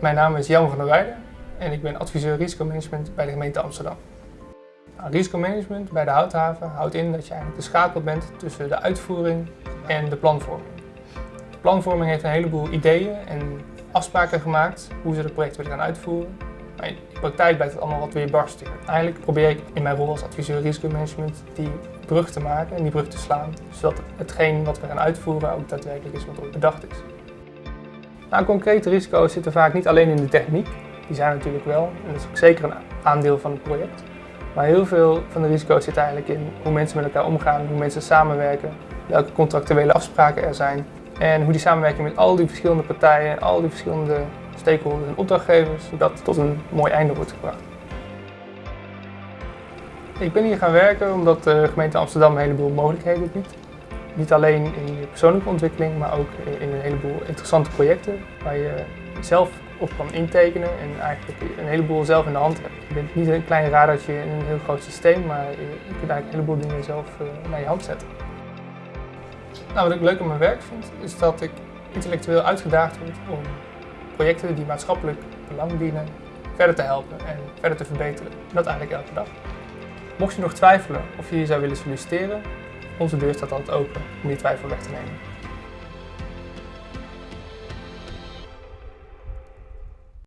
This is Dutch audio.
Mijn naam is Jan van der Weijden en ik ben adviseur risicomanagement bij de gemeente Amsterdam. Nou, risicomanagement bij de houthaven houdt in dat je eigenlijk de schakel bent tussen de uitvoering en de planvorming. Planvorming heeft een heleboel ideeën en afspraken gemaakt hoe ze het project willen gaan uitvoeren. Maar in de praktijk blijkt het allemaal wat weer barstiger. Eigenlijk probeer ik in mijn rol als adviseur risicomanagement die brug te maken en die brug te slaan, zodat hetgeen wat we gaan uitvoeren ook daadwerkelijk is wat er bedacht is. Nou, concrete risico's zitten vaak niet alleen in de techniek, die zijn natuurlijk wel, en dat is ook zeker een aandeel van het project. Maar heel veel van de risico's zit eigenlijk in hoe mensen met elkaar omgaan, hoe mensen samenwerken, welke contractuele afspraken er zijn en hoe die samenwerking met al die verschillende partijen, al die verschillende stakeholders en opdrachtgevers, zodat tot een mooi einde wordt gebracht. Ik ben hier gaan werken omdat de gemeente Amsterdam een heleboel mogelijkheden biedt. Niet alleen in je persoonlijke ontwikkeling, maar ook in een heleboel interessante projecten waar je zelf op kan intekenen en eigenlijk een heleboel zelf in de hand hebt. Je bent niet een klein radertje in een heel groot systeem, maar je kunt eigenlijk een heleboel dingen zelf eh, naar je hand zetten. Nou, wat ik leuk aan mijn werk vind, is dat ik intellectueel uitgedaagd word om projecten die maatschappelijk belang dienen verder te helpen en verder te verbeteren. En dat eigenlijk elke dag. Mocht je nog twijfelen of je hier zou willen solliciteren, onze deur staat altijd open om die twijfel weg te nemen.